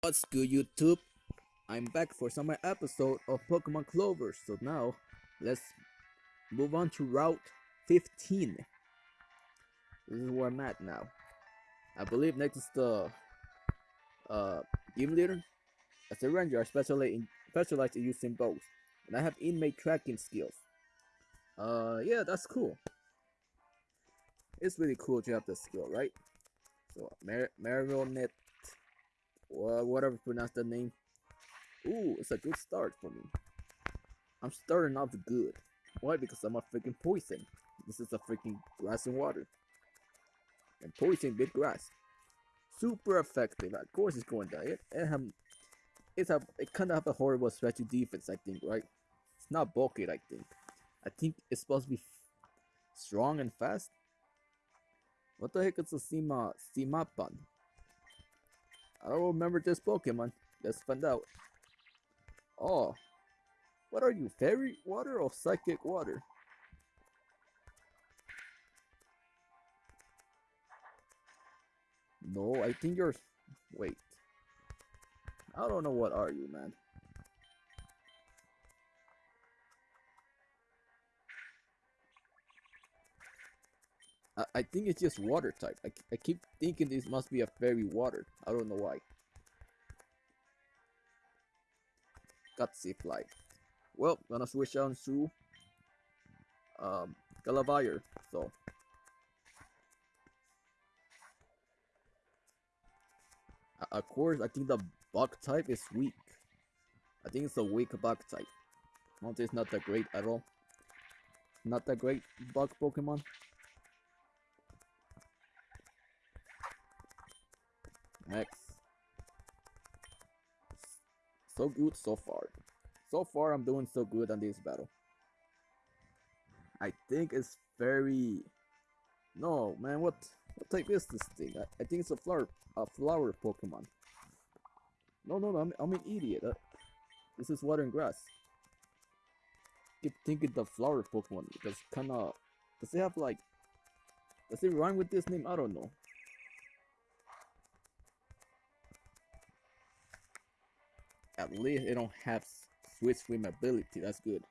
What's good YouTube? I'm back for some episode of Pokemon Clover. So now let's move on to Route 15. This is where I'm at now. I believe next is the uh Gym Leader. As a ranger, I specialize in, specialize in using bows. And I have inmate tracking skills. Uh yeah, that's cool. It's really cool to have the skill, right? So Mar Marionette or whatever pronounce that name. Ooh, it's a good start for me. I'm starting off good. Why? Because I'm a freaking poison. This is a freaking grass and water. And poison big grass. Super effective. Of course it's going down. It, it, have, it's a, it kind of have a horrible special defense, I think, right? It's not bulky, I think. I think it's supposed to be strong and fast. What the heck is a Sima Simapan? I don't remember this Pokemon. Let's find out. Oh. What are you, fairy water or psychic water? No, I think you're... Wait. I don't know what are you, man. I, think it's just water type. I, I keep thinking this must be a fairy water. I don't know why. Got Gutsy fly. Well, gonna switch on to um Galavire. So of course, I think the bug type is weak. I think it's a weak bug type. Monte is not that great at all. Not that great bug Pokemon. Next. So good so far. So far I'm doing so good on this battle. I think it's very... No, man, what what type is this thing? I, I think it's a flower a flower Pokemon. No, no, no, I'm, I'm an idiot. Uh, this is water and grass. Keep thinking the flower Pokemon because kinda... Does it have like... Does it rhyme with this name? I don't know. At least they don't have switch swim ability. That's good.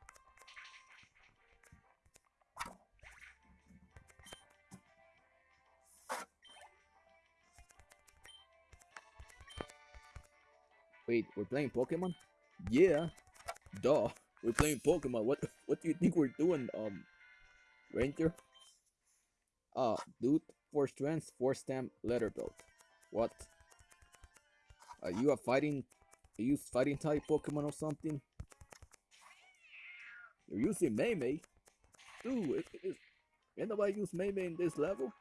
Wait, we're playing Pokemon? Yeah. Duh. We're playing Pokemon. What what do you think we're doing, um Ranger? Uh, dude, four strength, four stamp, letter belt. What? Are you a fighting you use fighting type Pokemon or something? You're using Maymay? Dude, it, it, ain't nobody use Maymay in this level?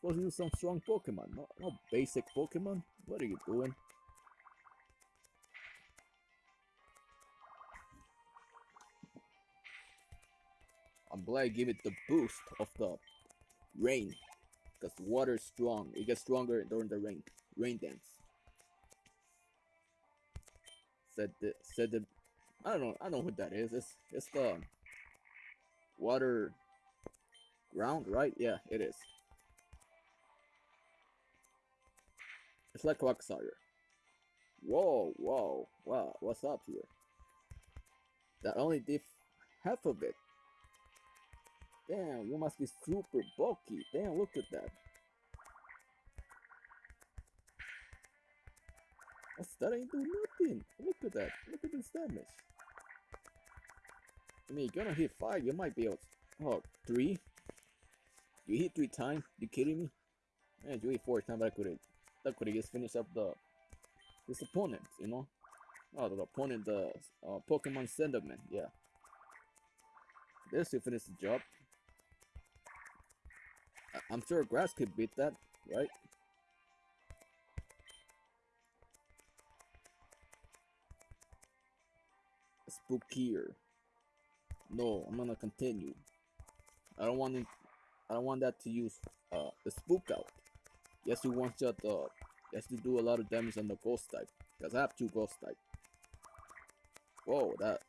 Supposed to use some strong Pokemon, not, not basic Pokemon. What are you doing? I'm glad I give it the boost of the rain. Because water is strong. It gets stronger during the rain. Rain dance said the said the I don't know I don't know what that is. It's it's the water ground, right? Yeah, it is. It's like Quagsire. Whoa, whoa, wow, what's up here? That only did half of it. Damn, you must be super bulky. Damn, look at that. That ain't do nothing. Look at that. Look at this damage. I mean, you're gonna hit five. You might be able. To, oh, three. You hit three times. You kidding me? Man, you hit four times. I could. That could just finished up the this opponent. You know. Oh, the opponent, the uh, Pokemon Slenderman. Yeah. This to finish the job. I I'm sure Grass could beat that, right? Spookier. No, I'm gonna continue. I don't want it. I don't want that to use uh the spook out. Yes, you want that uh yes to do a lot of damage on the ghost type. Because I have two ghost type. Whoa, that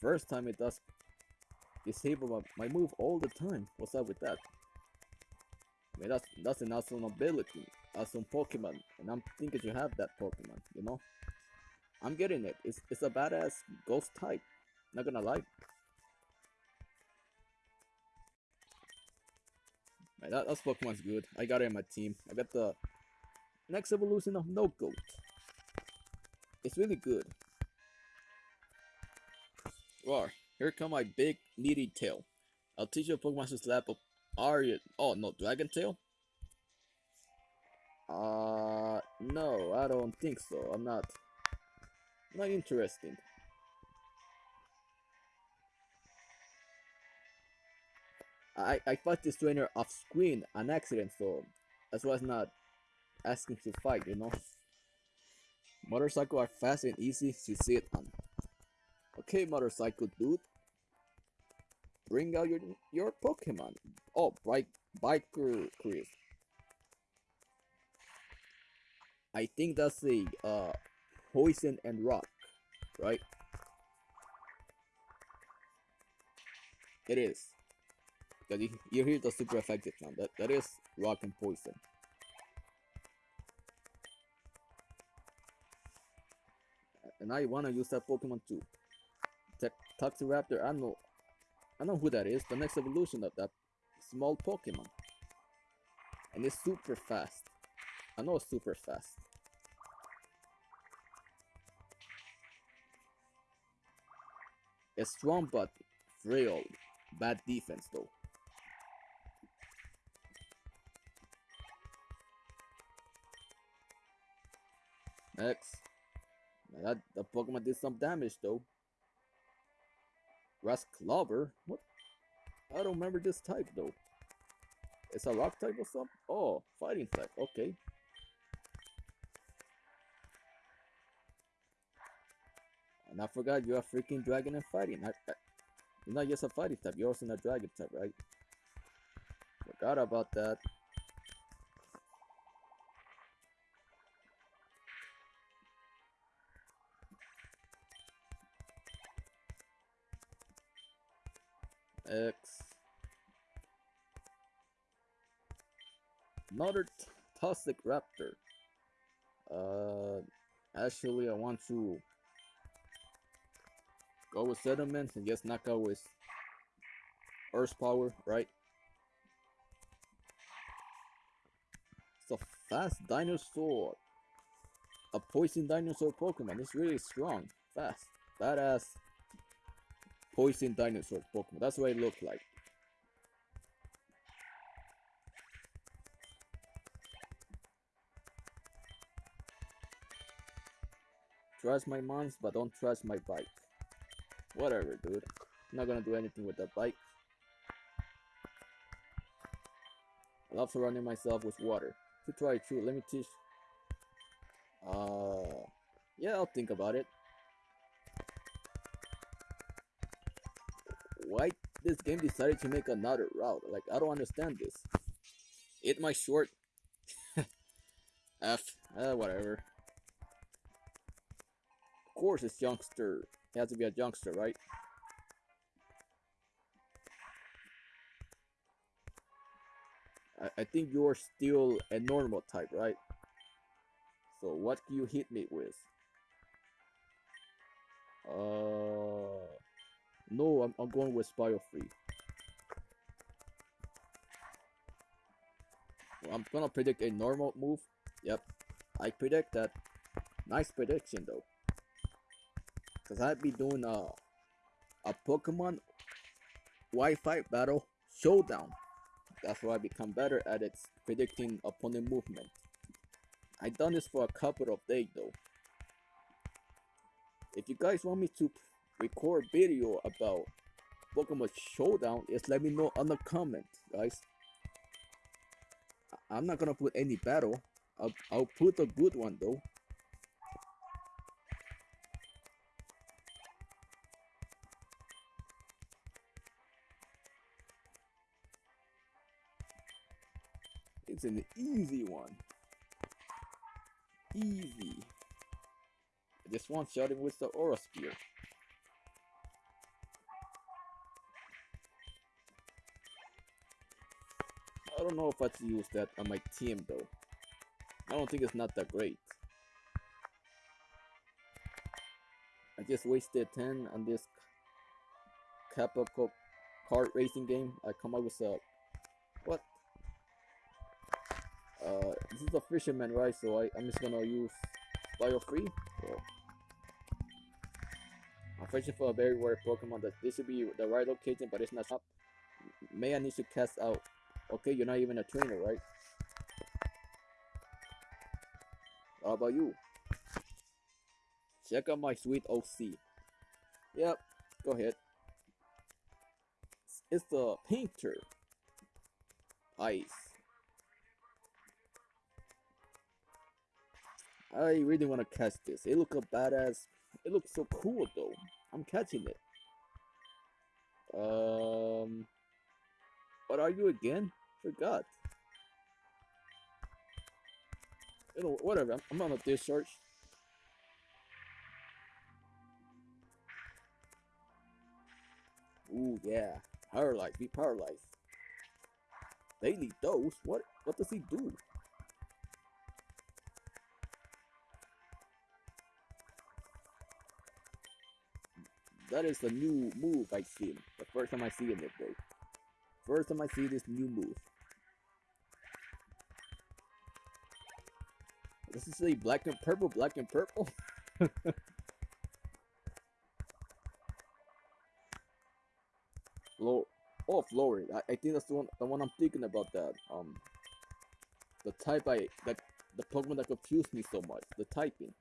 first time it does disable my, my move all the time. What's up with that? I mean that's that's an awesome ability. uh, some Pokemon, and I'm thinking you have that Pokemon, you know? I'm getting it. It's, it's a badass ghost type. Not gonna lie. Man, that, that Pokemon's good. I got it in my team. I got the next evolution of No Goat. It's really good. Roar, here come my big needy tail. I'll teach you Pokemon to slap up Arya. Oh no, Dragon Tail? Uh, no, I don't think so. I'm not, not interesting. I, I fought this trainer off screen an accident, so that's why I was not asking to fight, you know. Motorcycle are fast and easy to sit on. Okay, motorcycle dude. Bring out your your Pokemon. Oh, bike biker Chris. I think that's the uh poison and rock, right? It is. You, hear the super effective now. That that is rock and poison. And I wanna use that Pokemon too. Toxiraptor, I know I know who that is, the next evolution of that small Pokemon. And it's super fast. I know it's super fast. It's strong but frail. Bad defense though. Next. That the Pokemon did some damage though. Rasclover? What? I don't remember this type though. It's a rock type or something? Oh, fighting type. Okay. And I forgot you're a freaking dragon and fighting. I, I, you're not just a fighting type, you're also a dragon type, right? Forgot about that. X. Another toxic raptor. Uh, actually, I want to go with settlements and just knock out with Earth power, right? It's a fast dinosaur. A poison dinosaur Pokemon. It's really strong, fast, badass poison dinosaur Pokemon. That's what it looked like. Trust my mons, but don't trust my bike. Whatever, dude. I'm not gonna do anything with that bike. I love surrounding myself with water. To try it too, let me teach. Uh, yeah, I'll think about it. why this game decided to make another route. Like, I don't understand this. It my short. F. Uh, whatever. Course it's youngster. It has to be a youngster, right? I, I think you're still a normal type, right? So what can you hit me with? Uh... No, I'm, I'm going with Bio Free. Well, I'm gonna predict a normal move. Yep, I predict that. Nice prediction though. Cause I'd be doing a a Pokemon Wi-Fi battle showdown. That's why I become better at it predicting opponent movement. I done this for a couple of days though. If you guys want me to record video about Pokemon Showdown, just let me know on the comment, guys. I'm not gonna put any battle. I'll, I'll put a good one though. It's an easy one. Easy. I just want shouting with the Aura Sphere. I don't know if I should use that on my team though. I don't think it's not that great. I just wasted 10 on this Kappa kart racing game. I come up with a this is a fisherman, right? So I, I'm just gonna use bio free. So I'm fishing for a very rare Pokemon that this should be the right location, but it's not up. May I need to cast out. Okay, you're not even a trainer, right? How about you? Check out my sweet OC. Yep, go ahead. It's the painter. Ice. I really want to catch this. It looks a badass. It looks so cool though. I'm catching it. Um, what are you again? Forgot. You know, whatever. I'm, on a discharge. Ooh, yeah. Paralyzed. Be paralyzed. Daily dose? What? What does he do? That is a new move I seen. The first time I see it though. First time I see this new move. Does it say black and purple? Black and purple? Oh, Florid. I, I think that's the one. The one I'm thinking about. That um, the type I that the Pokemon that confused me so much. The typing.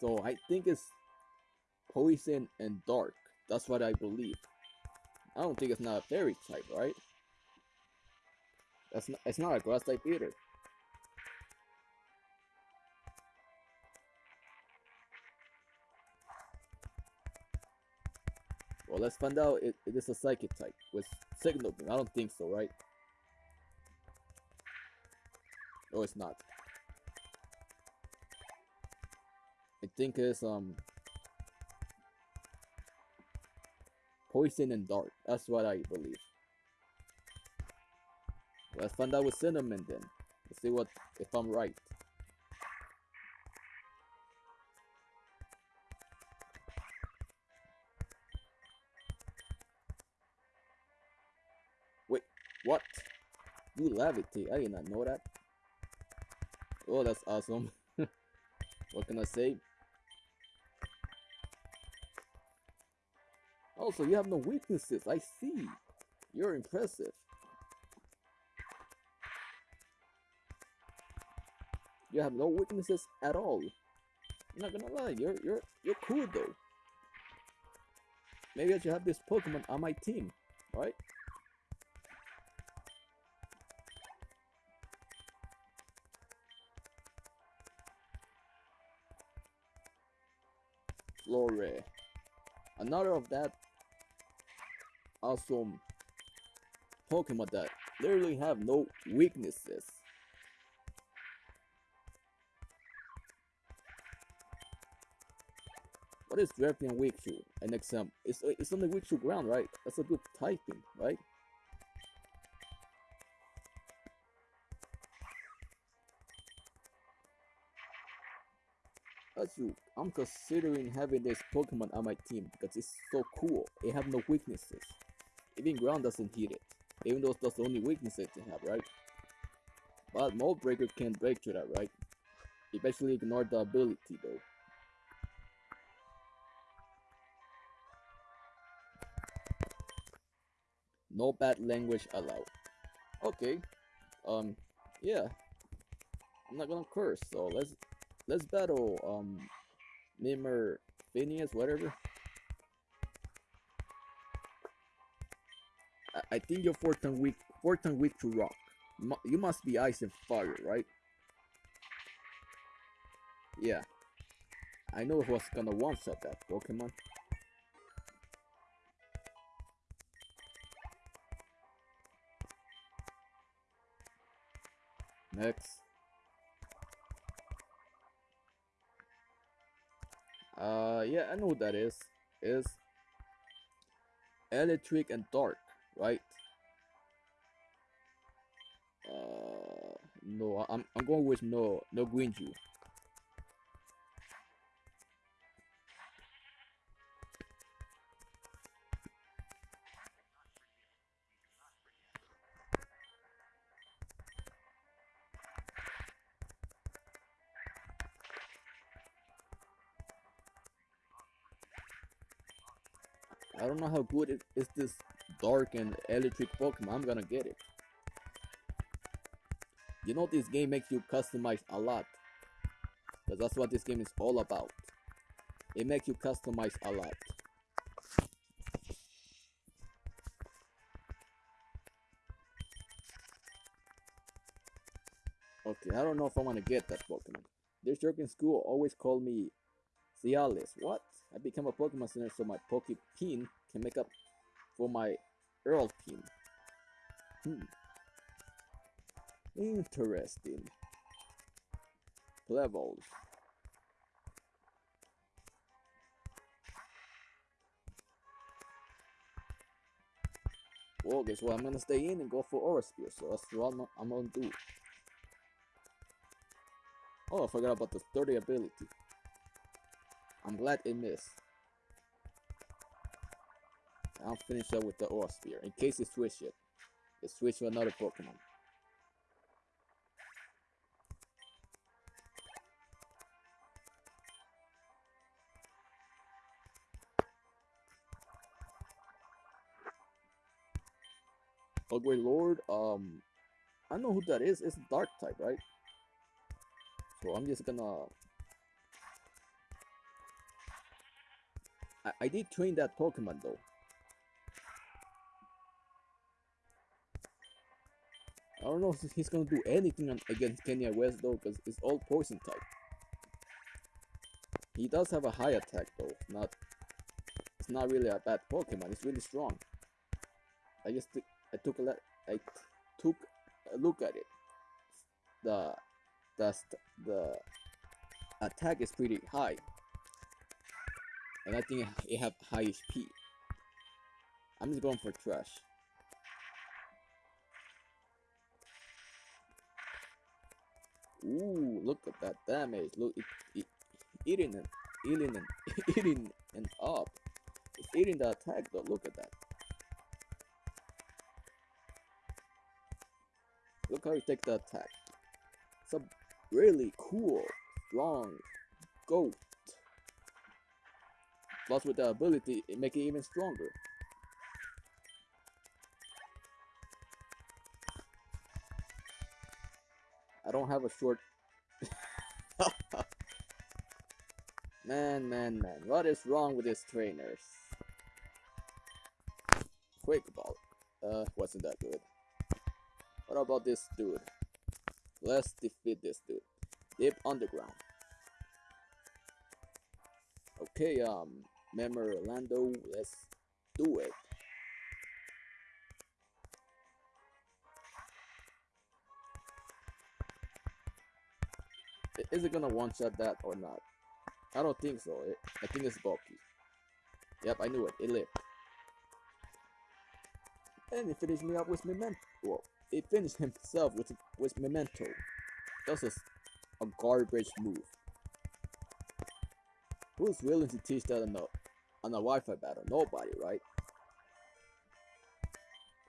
So I think it's poison and dark. That's what I believe. I don't think it's not a fairy type, right? That's not, it's not a grass type either. Well, let's find out it, it is a psychic type with signal beam. I don't think so, right? No, it's not. I think it's um poison and dark. That's what I believe. Let's find out with cinnamon then. Let's see what if I'm right. Wait, what? You levitate? I did not know that. Oh, that's awesome. what can I say? Also, you have no weaknesses. I see. You're impressive. You have no weaknesses at all. I'm not gonna lie, you're you're you're cool though. Maybe I should have this Pokemon on my team, right? Flore. Another of that awesome Pokemon that literally have no weaknesses. What is Drapion weak to? An example. It's uh, it's only weak to ground, right? That's a good typing, right? Also, I'm considering having this Pokemon on my team because it's so cool. It have no weaknesses. Even ground doesn't hit it. Even though that's the only weakness it can have, right? But Mold Breaker can break through that, right? Eventually ignore the ability though. No bad language allowed. Okay. Um, yeah. I'm not gonna curse, so let's let's battle um Mimir Phineas, whatever. I, think you're four turn weak four turn weak to rock. You must be ice and fire, right? Yeah. I know who's gonna one shot that Pokemon. Next. Uh, yeah, I know what that is. Is electric and dark, right? Uh, no, I'm I'm going with no no green juice. Don't know how good it is this dark and electric Pokemon. I'm gonna get it. You know this game makes you customize a lot. Because that's what this game is all about. It makes you customize a lot. Okay, I don't know if I want to get that Pokemon. This jerk in school always called me Cialis. What? I become a Pokemon Center so my Pokepin can make up for my Earl team. Hmm. Interesting. Levels. Well, guess what? I'm gonna stay in and go for Aura Sphere, so that's what I'm, I'm gonna do. Oh, I forgot about the sturdy ability. I'm glad it missed. I'll finish up with the Aura Sphere, in case it switch it. It switch to another Pokemon. Ugly Lord, um, I know who that is. It's Dark type, right? So I'm just gonna. I, I did train that Pokemon though. I don't know if he's gonna do anything against Kenya West though, because it's all poison type. He does have a high attack though. Not, it's not really a bad Pokemon. It's really strong. I just I took a I took a look at it. The the the attack is pretty high, and I think it have high HP. I'm just going for trash. Ooh, look at that damage. Look, it, it eating and eating and eating and up. It's eating the attack though. Look at that. Look how you take the attack. It's a really cool, strong goat. Plus with the ability, it make it even stronger. I don't have a short... man, man, man. What is wrong with these trainers? Quick ball. Uh, wasn't that good. What about this dude? Let's defeat this dude. Deep underground. Okay, um, Member Orlando, let's do it. Is it gonna one-shot that or not? I don't think so. It, I think it's bulky. Yep, I knew it. It lived. And he finished me up with Memento. Well, he finished himself with with Memento. That was a, garbage move. Who's willing to teach that on a, on a Wi-Fi battle? Nobody, right?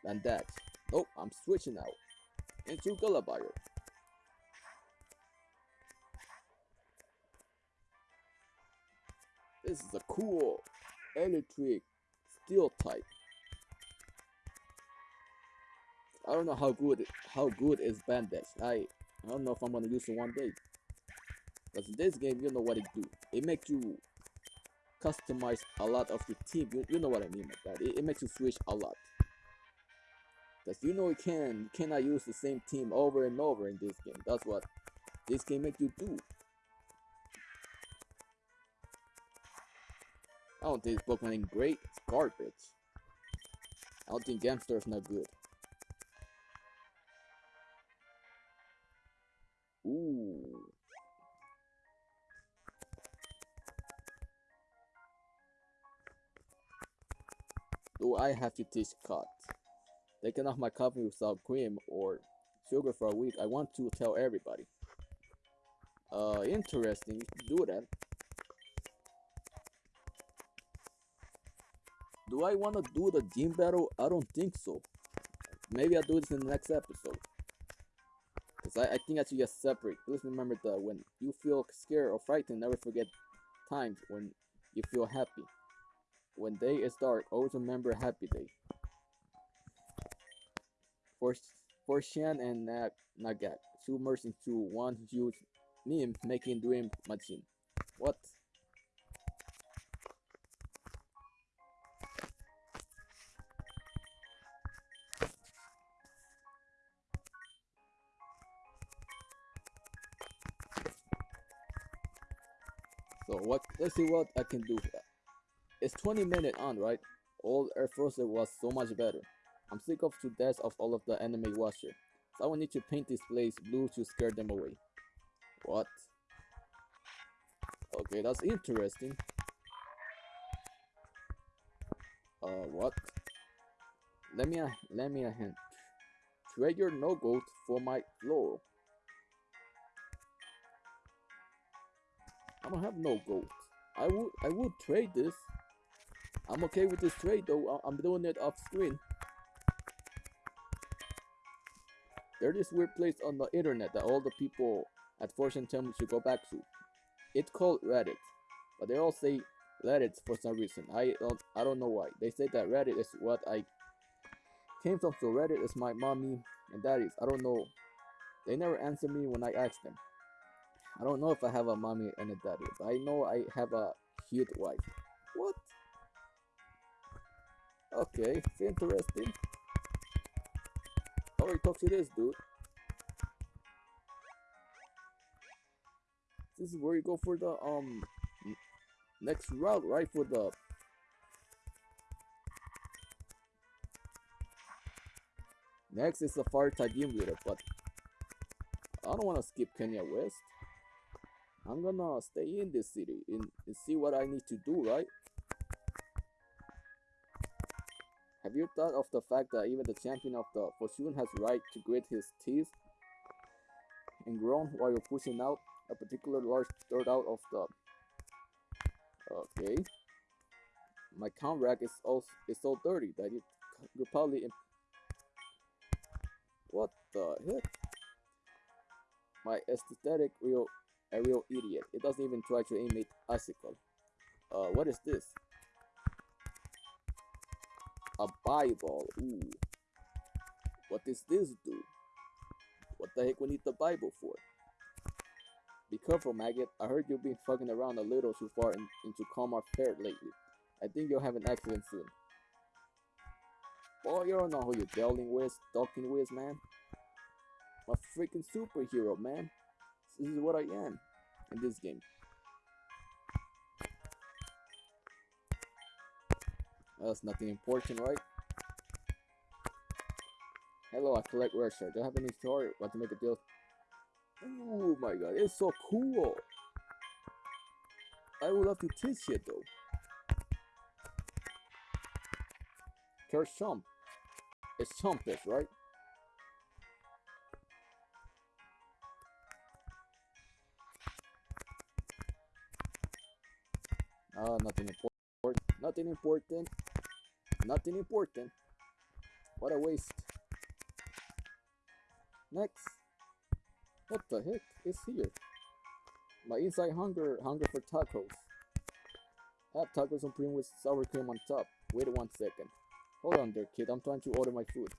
And that. Nope, I'm switching out. Into Gulliver. This is a cool electric steel type. I don't know how good how good is Bandage. I I don't know if I'm gonna use it one day. Because in this game, you know what it do. It makes you customize a lot of your team. You, you know what I mean by that. It, it makes you switch a lot. Because you know you can you cannot use the same team over and over in this game. That's what this game make you do. I don't think this Pokemon is great. It's garbage. I don't think Gamstar is not good. Ooh. Do I have to teach cut? Taking off my coffee without cream or sugar for a week. I want to tell everybody. Uh, interesting. Do that. Do I want to do the gym battle? I don't think so. Maybe I'll do this in the next episode. Because I, I think I should just separate. Please remember that when you feel scared or frightened, never forget times when you feel happy. When day is dark, always remember happy day. For, for Shan and Nag, Nagat, two merged into one huge meme making dream machine. What? What? Let's see what I can do. It's 20 minutes on, right? Old Air Force was so much better. I'm sick of to death of all of the anime watcher. So I will need to paint this place blue to scare them away. What? Okay, that's interesting. Uh, what? Let me a let me a hint. Your no gold for my floral. I don't have no gold. I would I would trade this. I'm okay with this trade though. I- I'm doing it off screen. There's this weird place on the internet that all the people at Fortune me to go back to. It's called Reddit, but they all say Reddit for some reason. I don't I don't know why. They say that Reddit is what I came from. So Reddit is my mommy and daddy's. I don't know. They never answer me when I ask them. I don't know if I have a mommy and a daddy, but I know I have a cute wife. What? Okay, interesting. How do I talk to this dude? This is where you go for the um next route, right? For the next is the far Tajim leader, but I don't want to skip Kenya West. I'm gonna stay in this city and, and see what I need to do, right? Have you thought of the fact that even the champion of the Fortune has right to grit his teeth and groan while you're pushing out a particular large dirt out of the Okay. My count rack is also is so dirty that it could probably What the heck? My aesthetic real a real idiot. It doesn't even try to imitate icicle. Uh, what is this? A Bible. Ooh. What does this do? What the heck we need the Bible for? Be careful, maggot. I heard you've been fucking around a little too far in, into Kalmar Fair lately. I think you'll have an accident soon. Boy, you don't know who you're dealing with, talking with, man. I'm a freaking superhero, man. This is what I am in this game. That's nothing important, right? Hello, I collect rare shards. Do you have any story? Want to make a deal? Oh my god, it's so cool! I would love to teach it though. Kershump. It's Chumpus, right? Oh, nothing important. Nothing important. Nothing important. What a waste. Next. What the heck is here? My inside hunger hunger for tacos. Have tacos on cream with sour cream on top. Wait one second. Hold on there, kid. I'm trying to order my food.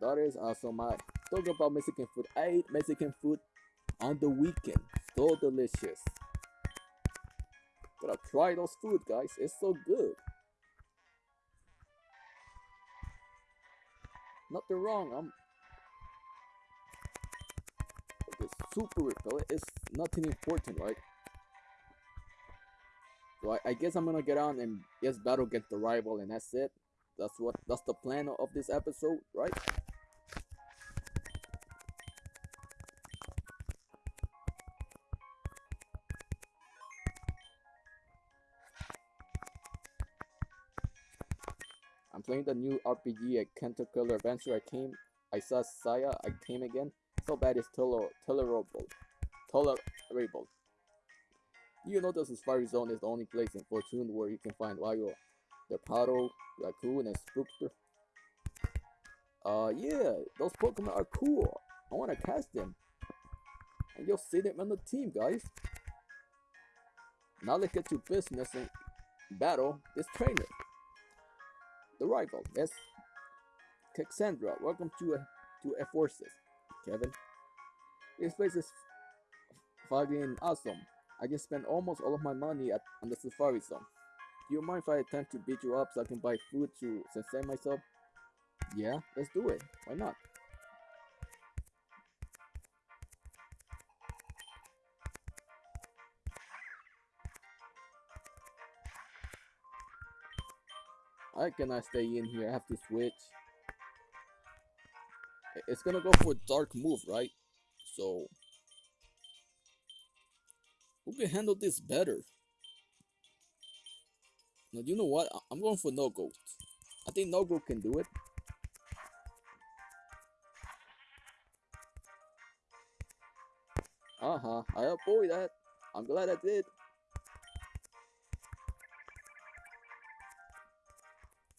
That is awesome. I talk about Mexican food. I ate Mexican food on the weekend. So delicious. Gotta try those food, guys. It's so good. Nothing wrong. I'm okay, super repellent. It's nothing important, right? So I, I guess I'm gonna get on and just battle against the rival, and that's it. That's what. That's the plan of this episode, right? Playing the new RPG at Killer Adventure. I came, I saw Saya, I came again. So bad it's toler tolerable. Tolerable. You know this Safari Zone is the only place in Fortune where you can find Wario, the Paddle, Raccoon, and Spookster. Uh, yeah, those Pokemon are cool. I want to catch them. And you'll see them on the team, guys. Now let's get to business and battle this trainer. The rival, yes. Cassandra, welcome to, uh, to F Forces. Kevin. This place is fucking awesome. I just spent almost all of my money at, on the Safari Zone. Do you mind if I attempt to beat you up so I can buy food to sustain myself? Yeah, let's do it. Why not? I cannot stay in here. I have to switch. It's gonna go for dark move, right? So who can handle this better? Now you know what? I'm going for no goat. I think no can do it. Uh-huh. I avoid that. I'm glad I did.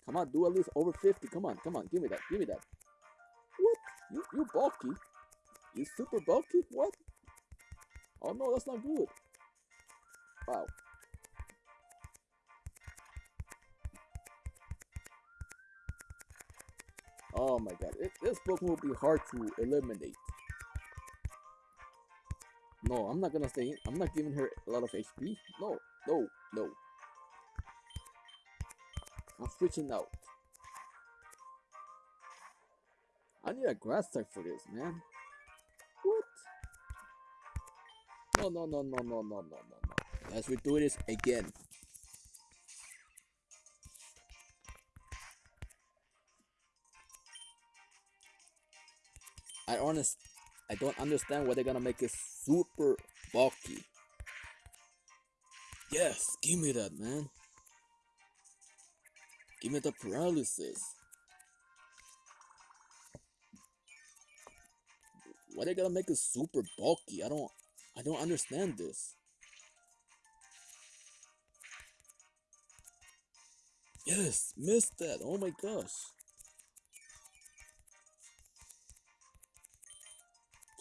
Come on, do at least over 50. Come on, come on, give me that, give me that. What? You you bulky? You super bulky? What? Oh no, that's not good. Wow. Oh my god, it, this book will be hard to eliminate. No, I'm not gonna stay. I'm not giving her a lot of HP. No, no, no. I'm switching out. I need a grass type for this, man. What? No, no, no, no, no, no, no, no, no. Let's redo this again. I honest, I don't understand why they're gonna make it super bulky. Yes, give me that, man. Me the paralysis. Why they gotta make it super bulky? I don't I don't understand this. Yes, missed that. Oh my gosh.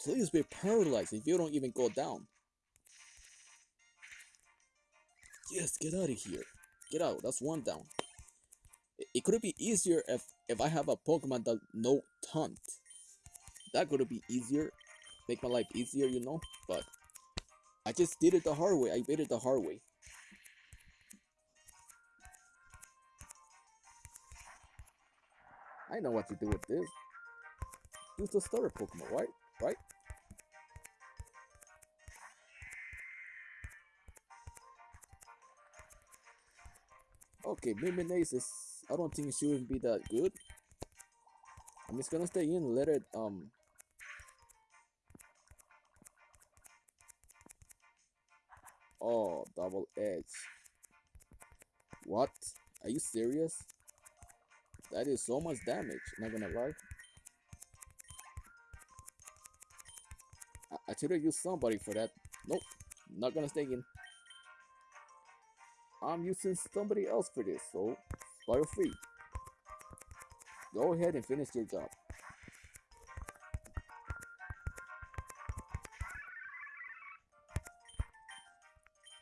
Please be paralyzed if you don't even go down. Yes, get out of here. Get out. That's one down. It, could be easier if if I have a Pokemon that no taunt. That could be easier. Make my life easier, you know? But I just did it the hard way. I did it the hard way. I know what to do with this. Use the starter Pokemon, right? Right? Okay, Mimimaze is... I don't think she would be that good. I'm just gonna stay in let it, um... Oh, double edge. What? Are you serious? That is so much damage, not gonna lie. I, I should have used somebody for that. Nope, not gonna stay in. I'm using somebody else for this, so fire free. Go ahead and finish your job.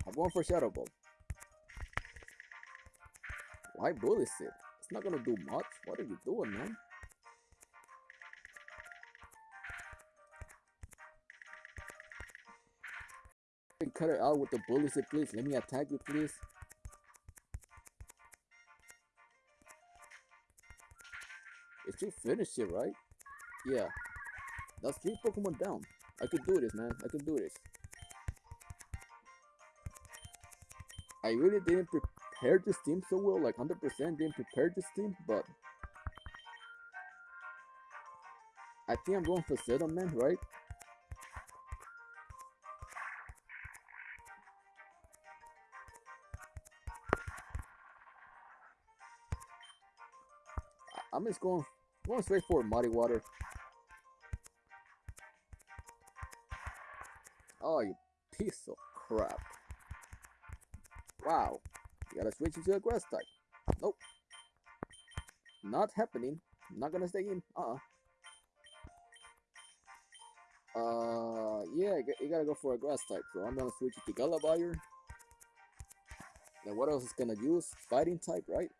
I'm going for Shadow Ball. Why bully it? It's not gonna do much. What are you doing, man? Cut it out with the bully please. Let me attack you, please. You finished it, right? Yeah. That's three Pokemon down. I could do this, man. I could do this. I really didn't prepare this team so well, like 100% didn't prepare this team, but I think I'm going for Settlement, right? I'm just going going straight for muddy water. Oh, you piece of crap. Wow. You gotta switch into a grass type. Nope. Not happening. Not gonna stay in. Uh-uh. Uh, yeah, you gotta go for a grass type. So I'm gonna switch it to Gallivire. Then what else is gonna use? Fighting type, right?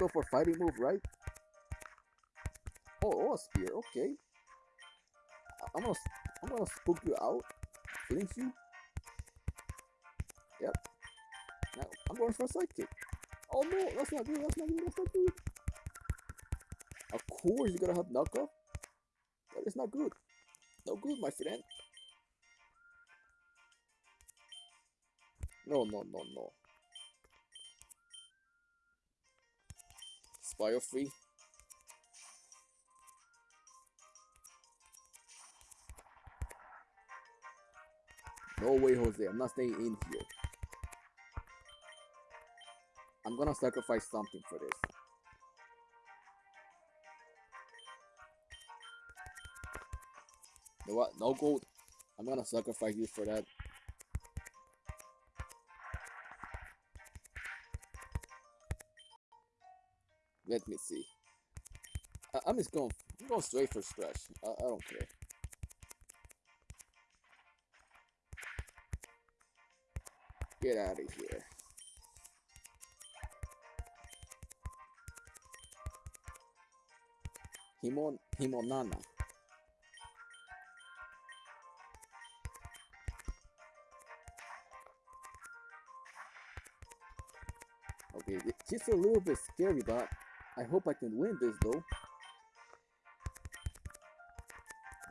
Go for fighting move, right? Oh, oh, spear. Okay. I'm gonna, I'm gonna spook you out. Flinch you. Yep. Now I'm going for a sidekick. Oh no, that's not good. That's not good. That's not good. Of course, you gotta have knockoff. That is not good. No good, my friend. No, no, no, no. Biofree. No way, Jose. I'm not staying in here. I'm gonna sacrifice something for this. You know what? No gold. I'm gonna sacrifice you for that. Let me see. I, am just going. I'm going straight for scratch. I, I don't care. Get out of here. Himon Himonana. Okay, just a little bit scary, but I hope I can win this though.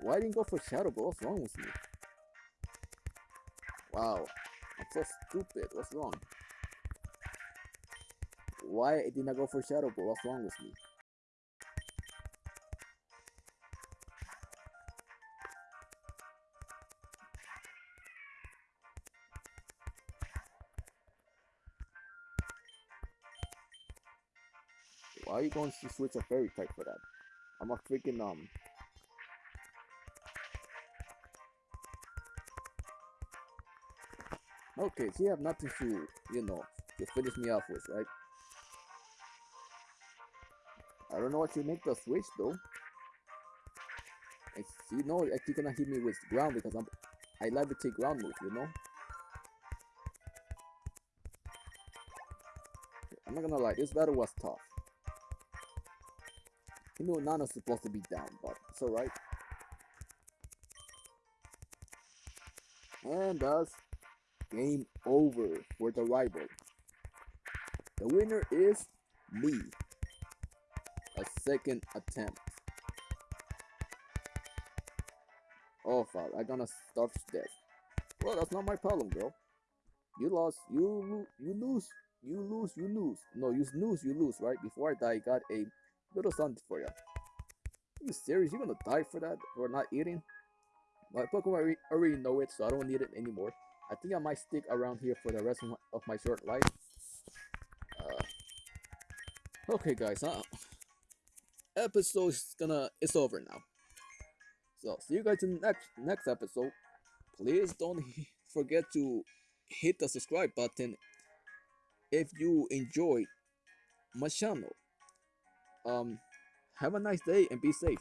Why didn't go for Shadow Ball? What's wrong with me? Wow, I'm so stupid. What's wrong? Why didn't I go for Shadow Ball? What's wrong with me? Are you going to switch a fairy type for that? I'm a freaking um Okay, so you have nothing to, you know, to finish me off with, right? I don't know what you make the switch though. It's, you know, you're gonna hit me with ground because I'm, I like to take ground move, you know. I'm not gonna lie, this battle was tough. You know Nano's supposed to be down, but it's alright. And thus, game over for the rival. The winner is me. A second attempt. Oh fuck, I gonna to death. Well, that's not my problem, bro. You lost, you you lose, you lose, you lose. No, you lose, you lose, right? Before I die, I got a little something for you. You serious? You gonna die for that? For not eating? My Pokemon already know it, so I don't need it anymore. I think I might stick around here for the rest of my, short life. Uh, okay, guys, uh, episode is gonna it's over now. So see you guys in the next next episode. Please don't forget to hit the subscribe button if you enjoyed my channel. Um, have a nice day and be safe.